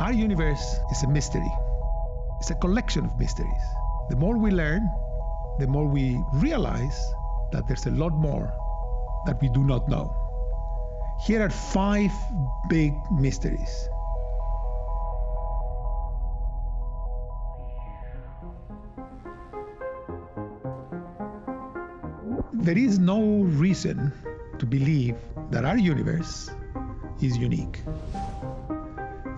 Our universe is a mystery. It's a collection of mysteries. The more we learn, the more we realize that there's a lot more that we do not know. Here are five big mysteries. There is no reason to believe that our universe is unique.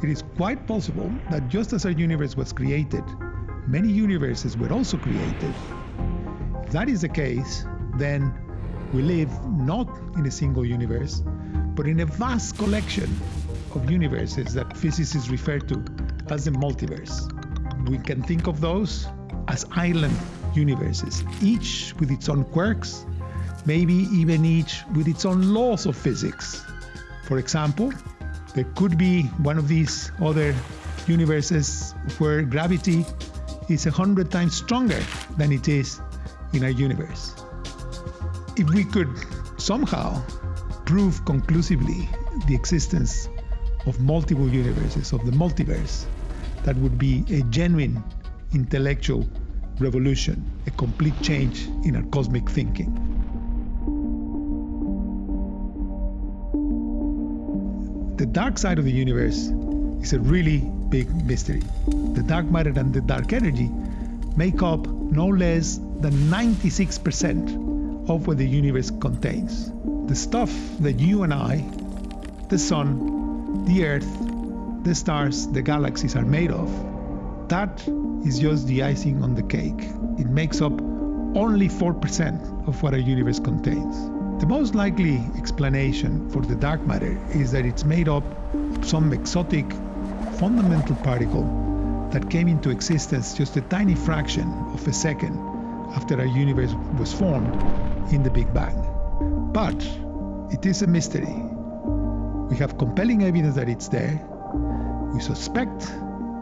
It is quite possible that just as our universe was created, many universes were also created. If that is the case, then we live not in a single universe, but in a vast collection of universes that physicists refer to as the multiverse. We can think of those as island universes, each with its own quirks, maybe even each with its own laws of physics. For example, there could be one of these other universes where gravity is a hundred times stronger than it is in our universe. If we could somehow prove conclusively the existence of multiple universes, of the multiverse, that would be a genuine intellectual revolution, a complete change in our cosmic thinking. The dark side of the universe is a really big mystery. The dark matter and the dark energy make up no less than 96% of what the universe contains. The stuff that you and I, the sun, the earth, the stars, the galaxies are made of, that is just the icing on the cake. It makes up only 4% of what our universe contains. The most likely explanation for the dark matter is that it's made up of some exotic fundamental particle that came into existence just a tiny fraction of a second after our universe was formed in the Big Bang. But it is a mystery. We have compelling evidence that it's there. We suspect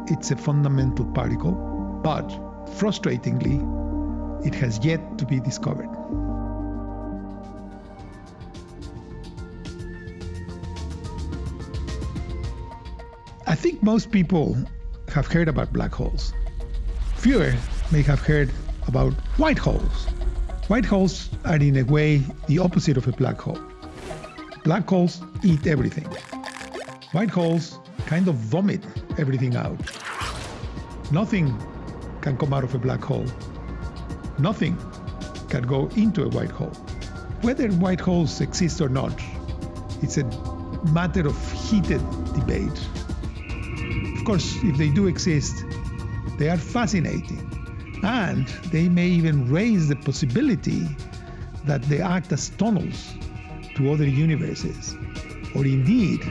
it's a fundamental particle, but frustratingly, it has yet to be discovered. I think most people have heard about black holes. Fewer may have heard about white holes. White holes are, in a way, the opposite of a black hole. Black holes eat everything. White holes kind of vomit everything out. Nothing can come out of a black hole. Nothing can go into a white hole. Whether white holes exist or not, it's a matter of heated debate. Of course, if they do exist, they are fascinating. And they may even raise the possibility that they act as tunnels to other universes, or indeed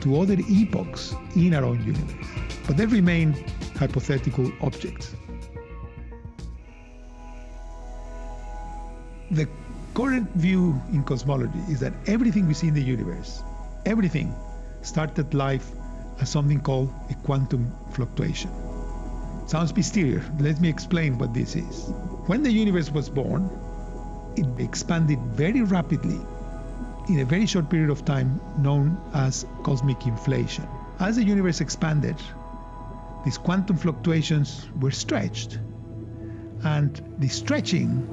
to other epochs in our own universe. But they remain hypothetical objects. The current view in cosmology is that everything we see in the universe, everything started life as something called a quantum fluctuation. Sounds mysterious. Let me explain what this is. When the universe was born, it expanded very rapidly in a very short period of time known as cosmic inflation. As the universe expanded, these quantum fluctuations were stretched. And the stretching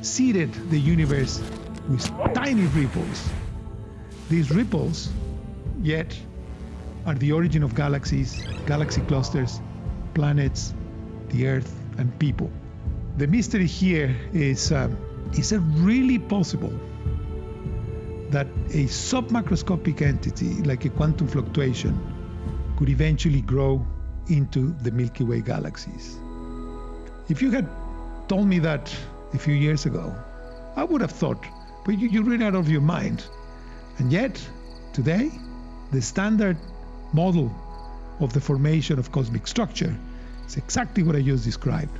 seeded the universe with tiny ripples. These ripples, yet are the origin of galaxies, galaxy clusters, planets, the Earth, and people. The mystery here is um, is it really possible that a submicroscopic entity like a quantum fluctuation could eventually grow into the Milky Way galaxies? If you had told me that a few years ago, I would have thought, but you, you read out of your mind. And yet, today, the standard model of the formation of cosmic structure is exactly what I just described.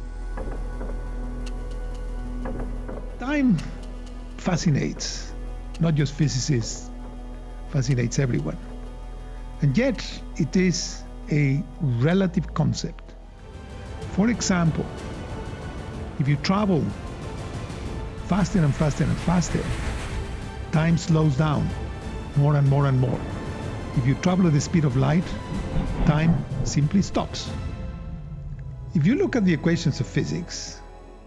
Time fascinates not just physicists, fascinates everyone. And yet, it is a relative concept. For example, if you travel faster and faster and faster, time slows down more and more and more. If you travel at the speed of light, time simply stops. If you look at the equations of physics,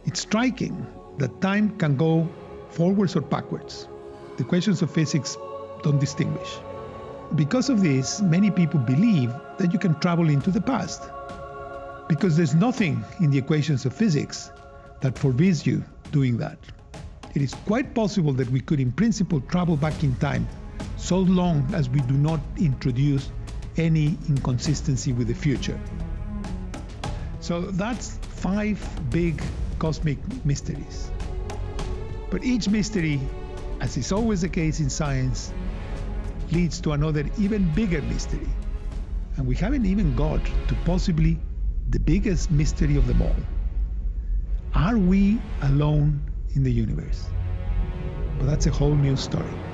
it's striking that time can go forwards or backwards. The equations of physics don't distinguish. Because of this, many people believe that you can travel into the past. Because there's nothing in the equations of physics that forbids you doing that. It is quite possible that we could, in principle, travel back in time so long as we do not introduce any inconsistency with the future. So that's five big cosmic mysteries. But each mystery, as is always the case in science, leads to another even bigger mystery. And we haven't even got to possibly the biggest mystery of them all. Are we alone in the universe? But that's a whole new story.